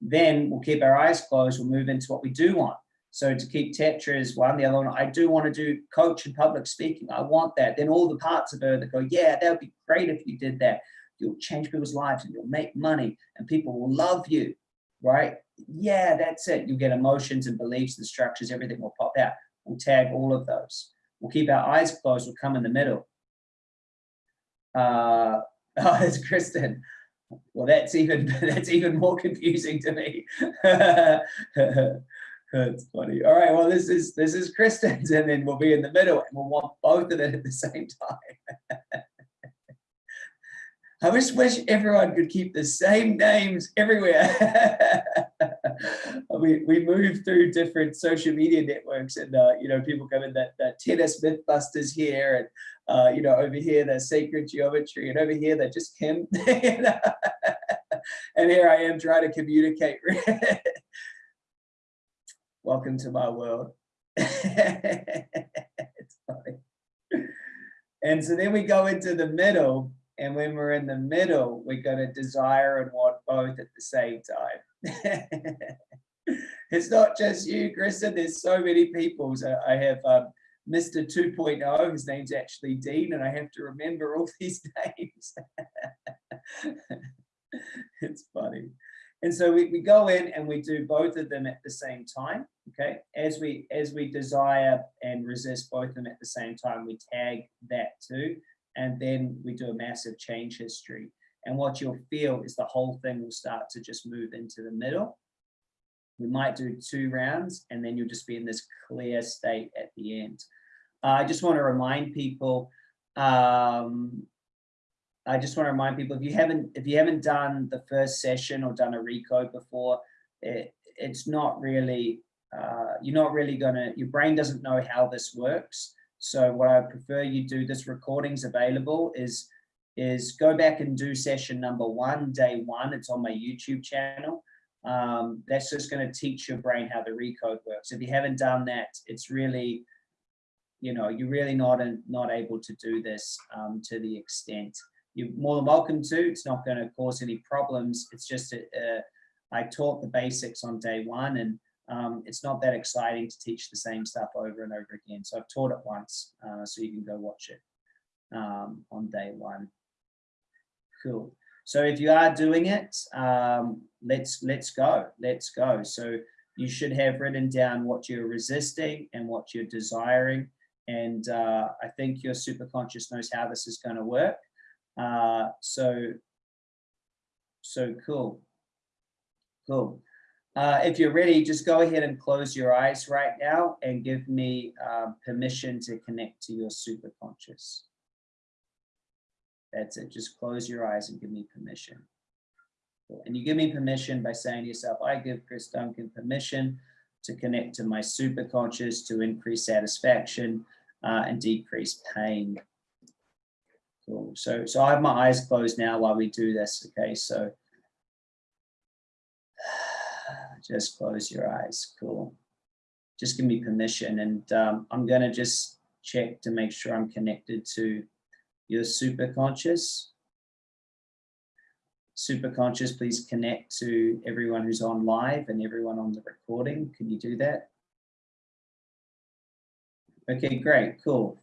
Then we'll keep our eyes closed, we'll move into what we do want. So to keep Tetra one, the other one, I do want to do coach and public speaking. I want that. Then all the parts of her that go, yeah, that would be great if you did that. You'll change people's lives and you'll make money and people will love you, right? Yeah, that's it. You'll get emotions and beliefs and structures, everything will pop out. We'll tag all of those. We'll keep our eyes closed, we'll come in the middle. Uh, oh, it's Kristen. Well, that's even that's even more confusing to me. that's funny. All right, well, this is this is Kristen's, and then we'll be in the middle, and we'll want both of them at the same time. I just wish everyone could keep the same names everywhere. we, we move through different social media networks and, uh, you know, people come in that, that tennis mythbusters here and, uh, you know, over here, the sacred geometry and over here, they're just Kim. and here I am trying to communicate. Welcome to my world. And so then we go into the middle and when we're in the middle, we're going to desire and want both at the same time. it's not just you, Kristen. There's so many people. So I have um, Mr. 2.0, his name's actually Dean, and I have to remember all these names. it's funny. And so we, we go in and we do both of them at the same time. Okay. As we as we desire and resist both of them at the same time, we tag that too and then we do a massive change history. And what you'll feel is the whole thing will start to just move into the middle. We might do two rounds and then you'll just be in this clear state at the end. Uh, I just want to remind people, um, I just want to remind people if you haven't if you haven't done the first session or done a recode before, it, it's not really uh, you're not really gonna your brain doesn't know how this works. So what I prefer you do, this recording's available, is, is go back and do session number one, day one. It's on my YouTube channel. Um, that's just going to teach your brain how the recode works. If you haven't done that, it's really, you know, you're really not, in, not able to do this um, to the extent you're more than welcome to. It's not going to cause any problems. It's just a, a, I taught the basics on day one and um, it's not that exciting to teach the same stuff over and over again. So I've taught it once, uh, so you can go watch it um, on day one. Cool. So if you are doing it, um, let's let's go. Let's go. So you should have written down what you're resisting and what you're desiring. And uh, I think your superconscious knows how this is going to work. Uh, so, so cool. Cool. Uh, if you're ready, just go ahead and close your eyes right now and give me uh, permission to connect to your superconscious. That's it. Just close your eyes and give me permission. And you give me permission by saying to yourself, I give Chris Duncan permission to connect to my superconscious to increase satisfaction uh, and decrease pain. Cool. So, so I have my eyes closed now while we do this. Okay, so just close your eyes. Cool. Just give me permission. And um, I'm going to just check to make sure I'm connected to your super conscious. Super conscious, please connect to everyone who's on live and everyone on the recording. Can you do that? Okay, great, cool.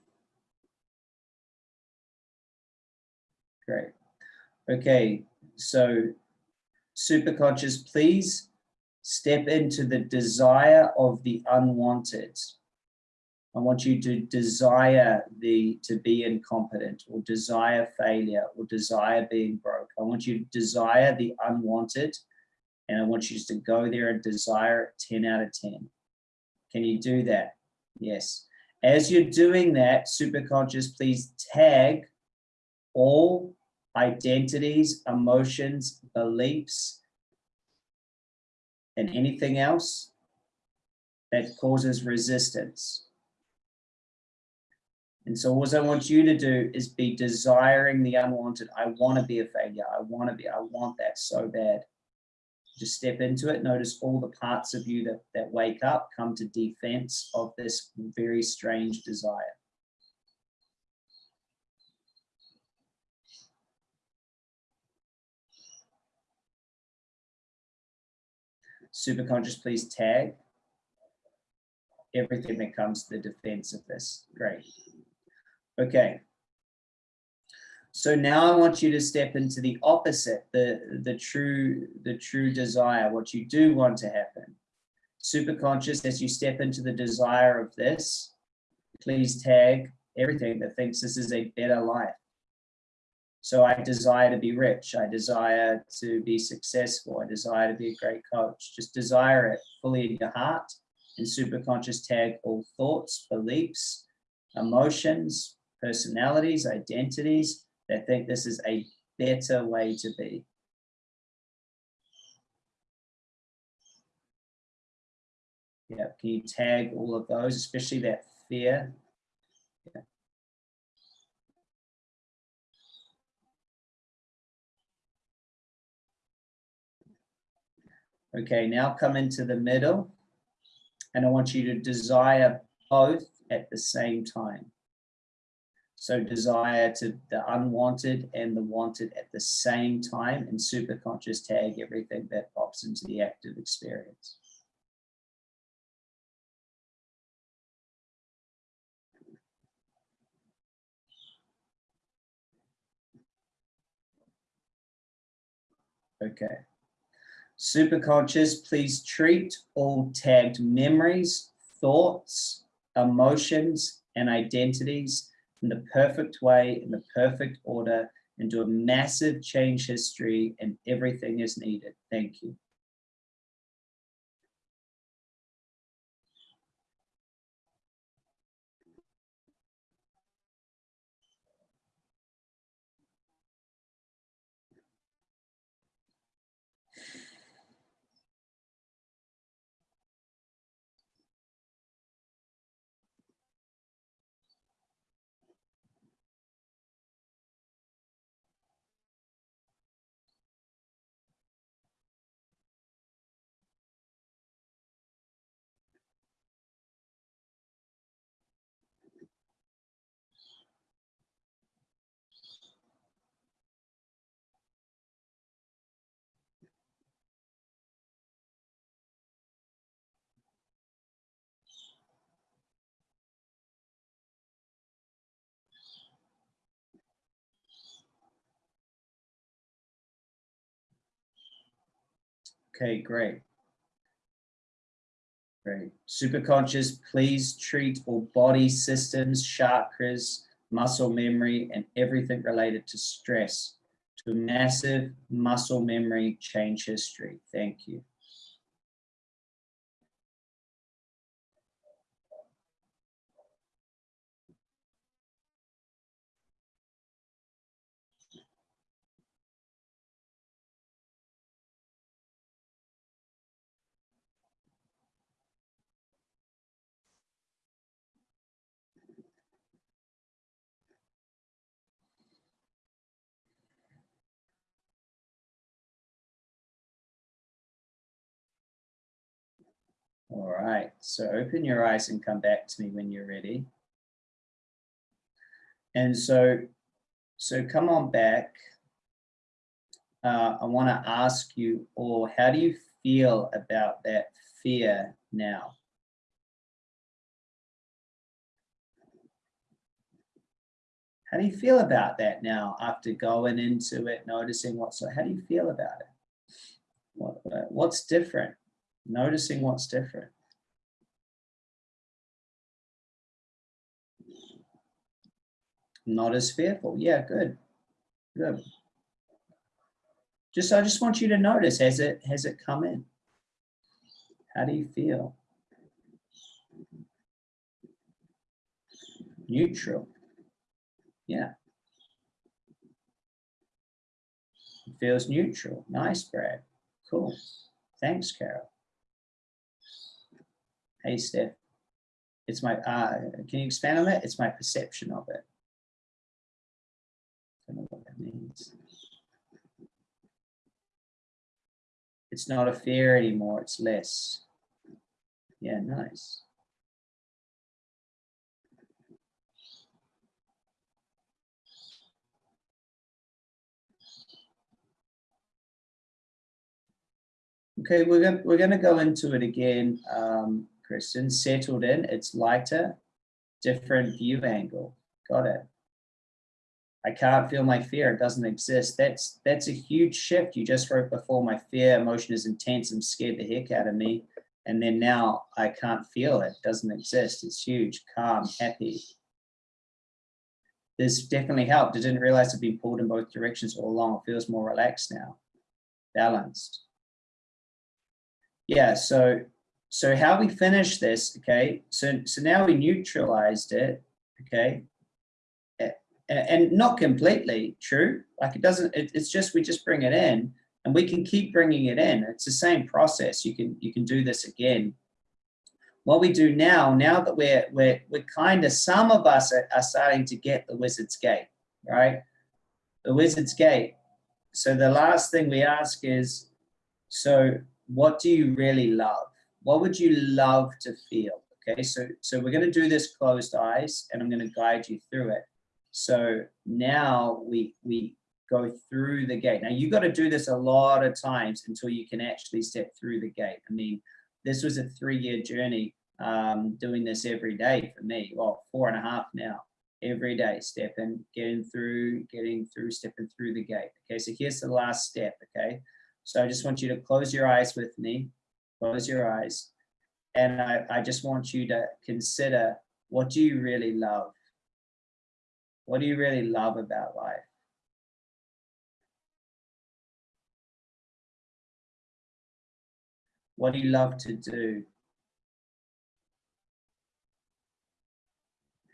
Great. Okay, so super conscious, please step into the desire of the unwanted. I want you to desire the to be incompetent or desire failure or desire being broke. I want you to desire the unwanted and I want you to go there and desire it 10 out of 10. Can you do that? Yes. As you're doing that, superconscious, please tag all identities, emotions, beliefs, and anything else that causes resistance. And so what I want you to do is be desiring the unwanted. I want to be a failure. I want to be, I want that so bad. Just step into it. Notice all the parts of you that, that wake up come to defense of this very strange desire. Superconscious, please tag everything that comes to the defense of this. Great. Okay. So now I want you to step into the opposite, the, the true, the true desire, what you do want to happen. Superconscious, as you step into the desire of this, please tag everything that thinks this is a better life. So I desire to be rich. I desire to be successful. I desire to be a great coach. Just desire it fully in your heart and superconscious tag all thoughts, beliefs, emotions, personalities, identities that think this is a better way to be. Yeah, can you tag all of those, especially that fear? Okay, now come into the middle and I want you to desire both at the same time. So desire to the unwanted and the wanted at the same time and superconscious tag everything that pops into the active experience. Okay. Superconscious, please treat all tagged memories, thoughts, emotions, and identities in the perfect way, in the perfect order, and do a massive change history and everything is needed. Thank you. Okay, great. Great. Superconscious, please treat all body systems, chakras, muscle memory, and everything related to stress to massive muscle memory change history. Thank you. All right, so open your eyes and come back to me when you're ready. And so, so come on back. Uh, I want to ask you all, how do you feel about that fear now? How do you feel about that now after going into it, noticing what's, so, how do you feel about it? What, what's different? Noticing what's different. Not as fearful. Yeah, good. Good. Just I just want you to notice has it has it come in? How do you feel? Neutral. Yeah. Feels neutral. Nice, Brad. Cool. Thanks, Carol. Hey, Steph. It's my, uh, can you expand on that? It's my perception of it. I don't know what that means. It's not a fear anymore, it's less. Yeah, nice. Okay, we're going we're going to go into it again. Um, Kristen, settled in, it's lighter, different view angle. Got it. I can't feel my fear, it doesn't exist. That's that's a huge shift. You just wrote before my fear emotion is intense I'm scared the heck out of me. And then now I can't feel it, doesn't exist. It's huge, calm, happy. This definitely helped. I didn't realize I'd been pulled in both directions all along. It feels more relaxed now, balanced. Yeah, so so how we finish this, okay, so, so now we neutralized it, okay, and not completely true, like it doesn't, it, it's just, we just bring it in and we can keep bringing it in. It's the same process. You can, you can do this again. What we do now, now that we're, we're, we're kind of, some of us are, are starting to get the wizard's gate, right? The wizard's gate. So the last thing we ask is, so what do you really love? What would you love to feel? Okay, so, so we're gonna do this closed eyes and I'm gonna guide you through it. So now we, we go through the gate. Now you got to do this a lot of times until you can actually step through the gate. I mean, this was a three year journey um, doing this every day for me. Well, four and a half now, every day, stepping, getting through, getting through, stepping through the gate. Okay, so here's the last step. Okay, so I just want you to close your eyes with me close your eyes. And I, I just want you to consider, what do you really love? What do you really love about life? What do you love to do?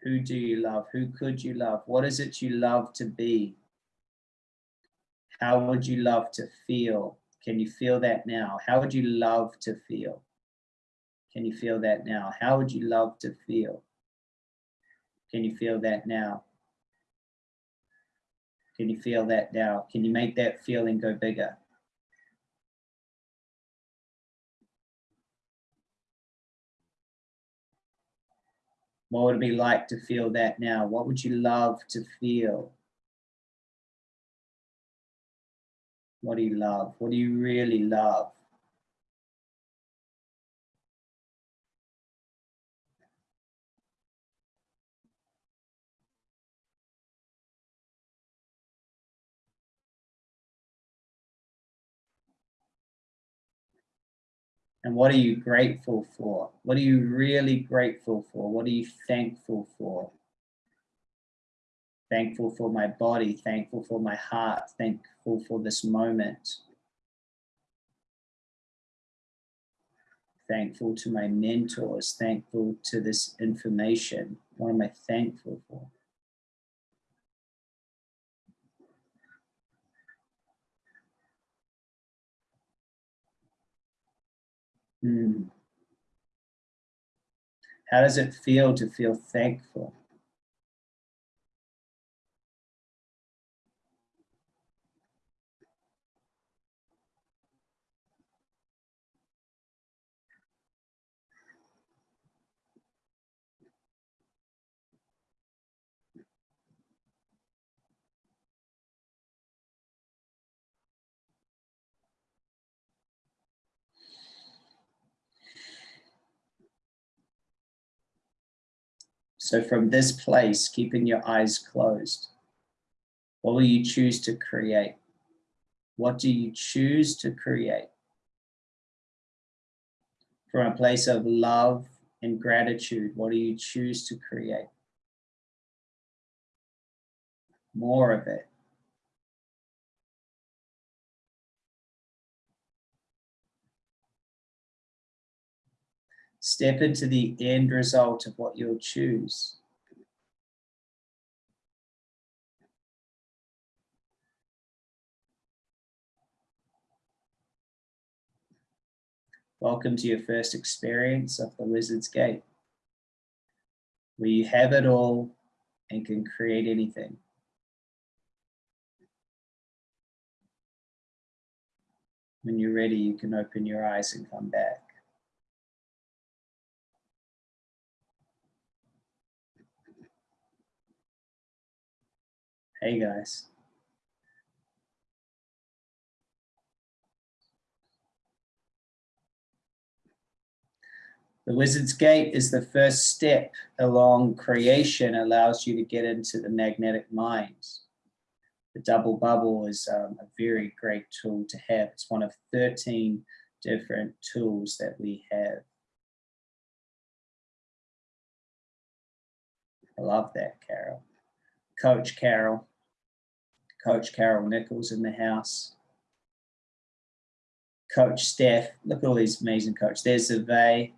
Who do you love? Who could you love? What is it you love to be? How would you love to feel? Can you feel that now? How would you love to feel? Can you feel that now? How would you love to feel? Can you feel that now? Can you feel that now? Can you make that feeling go bigger? What would it be like to feel that now? What would you love to feel? What do you love? What do you really love? And what are you grateful for? What are you really grateful for? What are you thankful for? Thankful for my body, thankful for my heart, thankful for this moment. Thankful to my mentors, thankful to this information. What am I thankful for? Hmm. How does it feel to feel thankful? So from this place, keeping your eyes closed, what will you choose to create? What do you choose to create? From a place of love and gratitude, what do you choose to create? More of it. Step into the end result of what you'll choose. Welcome to your first experience of the Wizard's Gate, where you have it all and can create anything. When you're ready, you can open your eyes and come back. Hey guys. The Wizard's Gate is the first step along creation, allows you to get into the magnetic mind. The double bubble is um, a very great tool to have. It's one of 13 different tools that we have. I love that, Carol. Coach Carol. Coach Carol Nichols in the house. Coach Steph, look at all these amazing coaches. There's Zave.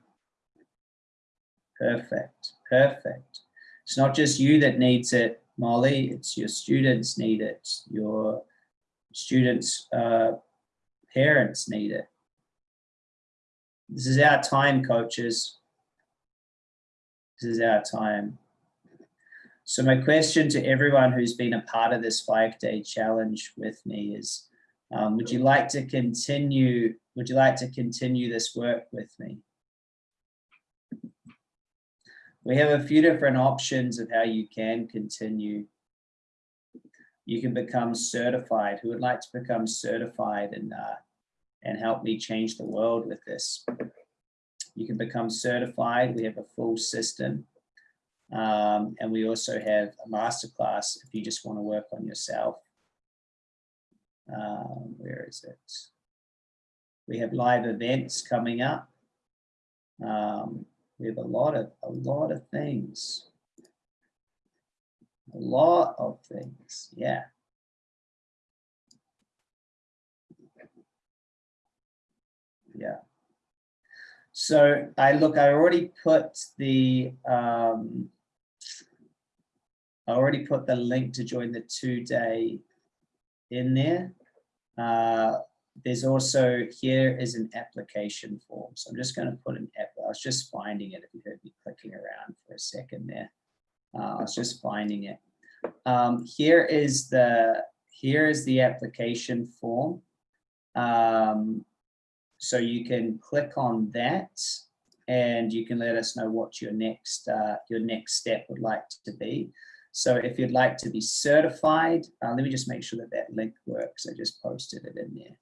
Perfect, perfect. It's not just you that needs it, Molly, it's your students need it. Your students' uh, parents need it. This is our time, coaches. This is our time. So my question to everyone who's been a part of this five day challenge with me is, um, would you like to continue, would you like to continue this work with me? We have a few different options of how you can continue. You can become certified. Who would like to become certified and, uh, and help me change the world with this? You can become certified. We have a full system. Um, and we also have a masterclass if you just want to work on yourself. Um, where is it? We have live events coming up. Um, we have a lot of a lot of things. A lot of things, yeah. Yeah. So I look, I already put the um, I already put the link to join the two day in there. Uh, there's also, here is an application form. So I'm just going to put an app. I was just finding it if you heard me clicking around for a second there. Uh, I was just finding it. Um, here is the, here is the application form. Um, so you can click on that and you can let us know what your next, uh, your next step would like to be. So if you'd like to be certified, uh, let me just make sure that that link works. I just posted it in there.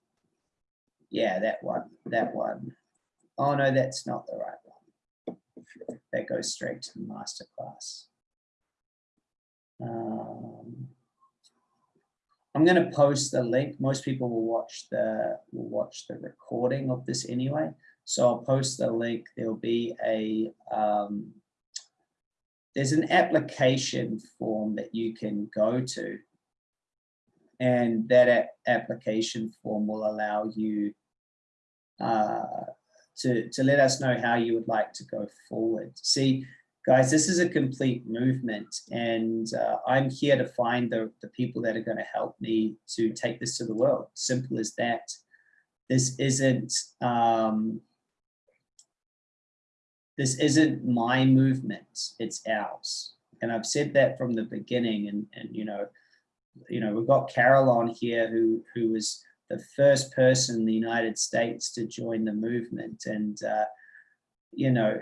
Yeah, that one, that one. Oh no, that's not the right one. That goes straight to the masterclass. Um, I'm going to post the link. Most people will watch the will watch the recording of this anyway. So I'll post the link. There'll be a, um, there's an application form that you can go to. And that application form will allow you uh, to, to let us know how you would like to go forward. See, guys, this is a complete movement and uh, I'm here to find the, the people that are going to help me to take this to the world. Simple as that. This isn't, um, this isn't my movement, it's ours. And I've said that from the beginning and, and you know, you know, we've got Carol on here who, who was the first person in the United States to join the movement. And, uh, you know,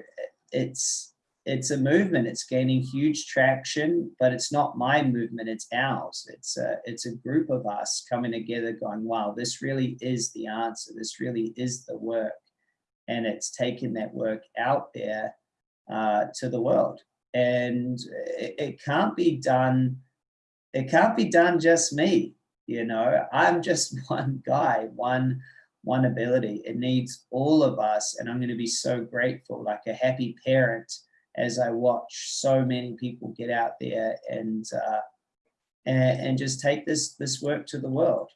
it's, it's a movement. It's gaining huge traction, but it's not my movement. It's ours. It's a, it's a group of us coming together going, wow, this really is the answer. This really is the work. And it's taking that work out there uh, to the world. And it, it can't be done. It can't be done just me. You know, I'm just one guy, one, one ability. It needs all of us. And I'm going to be so grateful, like a happy parent as I watch so many people get out there and uh, and, and, just take this this work to the world.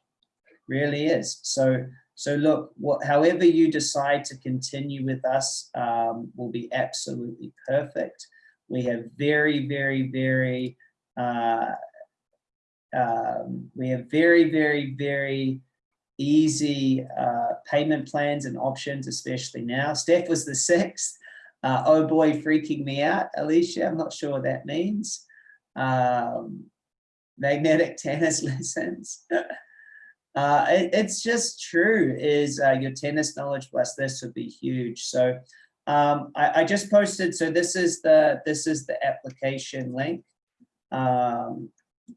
Really is. So so look, what, however you decide to continue with us um, will be absolutely perfect. We have very, very, very, uh, um, we have very, very, very easy uh, payment plans and options, especially now. Steph was the sixth. Uh, oh boy, freaking me out, Alicia. I'm not sure what that means. Um, magnetic tennis lessons. uh, it, it's just true is uh, your tennis knowledge plus this would be huge. So um, I, I, just posted, so this is the, this is the application link. Um,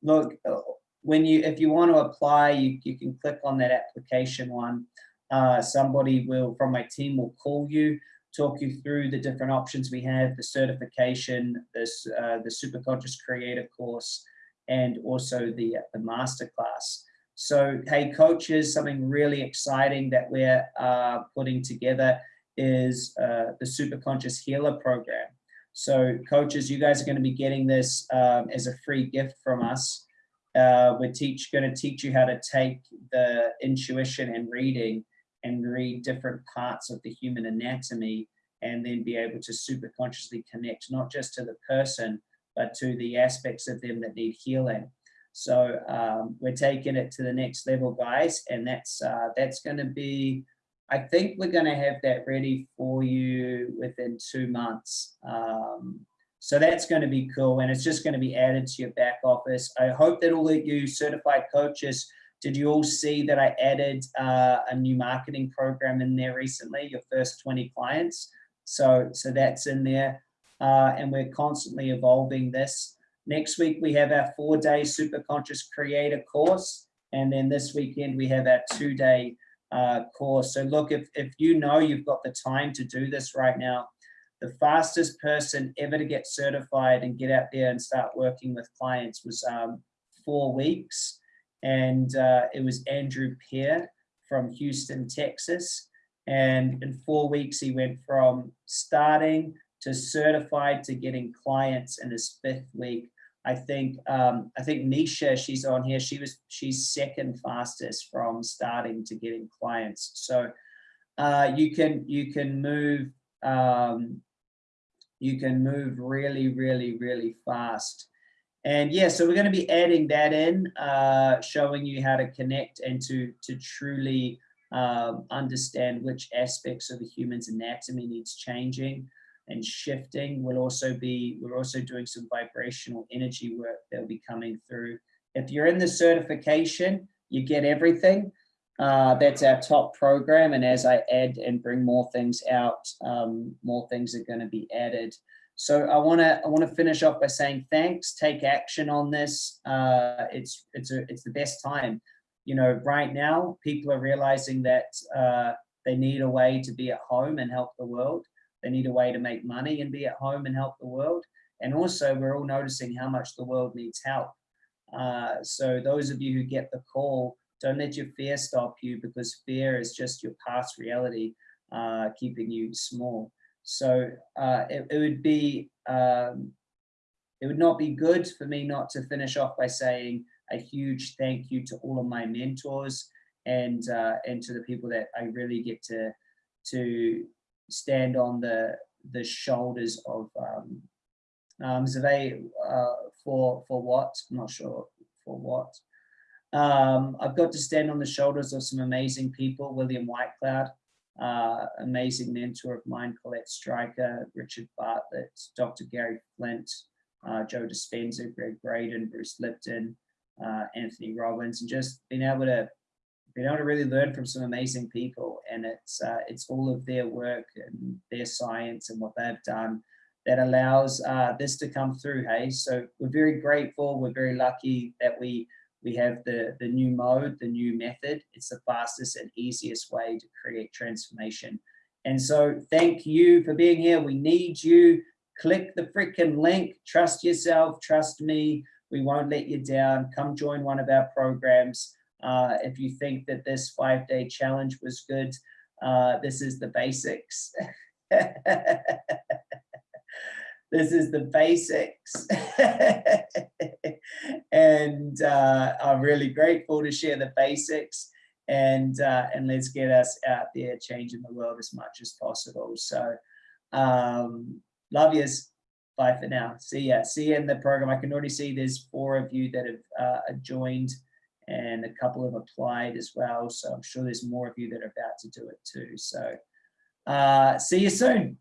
look, uh, when you, if you want to apply, you, you can click on that application one. Uh, somebody will, from my team will call you talk you through the different options we have, the certification, this, uh, the super conscious creator course, and also the, uh, the masterclass. So, hey, coaches, something really exciting that we're uh, putting together is uh, the Super Conscious Healer program. So, coaches, you guys are going to be getting this um, as a free gift from us. Uh, we're teach going to teach you how to take the intuition and reading and read different parts of the human anatomy and then be able to super consciously connect not just to the person but to the aspects of them that need healing so um, we're taking it to the next level guys and that's uh, that's going to be I think we're going to have that ready for you within two months um, so that's going to be cool and it's just going to be added to your back office I hope that all of you certified coaches did you all see that I added uh, a new marketing program in there recently, your first 20 clients? So, so that's in there. Uh, and we're constantly evolving this. Next week, we have our four-day Super Conscious Creator course. And then this weekend, we have our two-day uh, course. So look, if, if you know you've got the time to do this right now, the fastest person ever to get certified and get out there and start working with clients was um, four weeks and uh, it was Andrew Peer from Houston, Texas. And in four weeks, he went from starting to certified to getting clients in his fifth week. I think um, I think Nisha, she's on here. She was she's second fastest from starting to getting clients. So uh, you can you can move um, you can move really really really fast. And yeah, so we're going to be adding that in, uh, showing you how to connect and to, to truly um, understand which aspects of the human's anatomy needs changing and shifting. We'll also be, we're also doing some vibrational energy work that'll be coming through. If you're in the certification, you get everything. Uh, that's our top program. And as I add and bring more things out, um, more things are going to be added. So I want to I want to finish off by saying thanks. Take action on this. Uh, it's it's a, it's the best time. You know, right now people are realizing that uh, they need a way to be at home and help the world. They need a way to make money and be at home and help the world. And also, we're all noticing how much the world needs help. Uh, so those of you who get the call, don't let your fear stop you because fear is just your past reality. uh, keeping you small. So uh, it, it would be, um, it would not be good for me not to finish off by saying a huge thank you to all of my mentors and uh, and to the people that I really get to to stand on the the shoulders of um, um, Zave, uh, for for what I'm not sure for what. Um, I've got to stand on the shoulders of some amazing people, William Whitecloud, uh, amazing mentor of mine, Colette Stryker, Richard Bartlett, Dr. Gary Flint, uh, Joe Dispenza, Gregg Braden, Bruce Lipton, uh, Anthony Robbins, and just being able to being able to really learn from some amazing people. And it's uh, it's all of their work and their science and what they've done that allows uh, this to come through. Hey, so we're very grateful. We're very lucky that we we have the the new mode, the new method. It's the fastest and easiest way to create transformation. And so thank you for being here. We need you. Click the freaking link. Trust yourself. Trust me. We won't let you down. Come join one of our programs. Uh, if you think that this five day challenge was good, uh, this is the basics. this is the basics. and uh, I'm really grateful to share the basics and uh, and let's get us out there changing the world as much as possible. So um, love yous. Bye for now. See ya. See you in the program. I can already see there's four of you that have uh, joined and a couple have applied as well. So I'm sure there's more of you that are about to do it too. So uh, see you soon.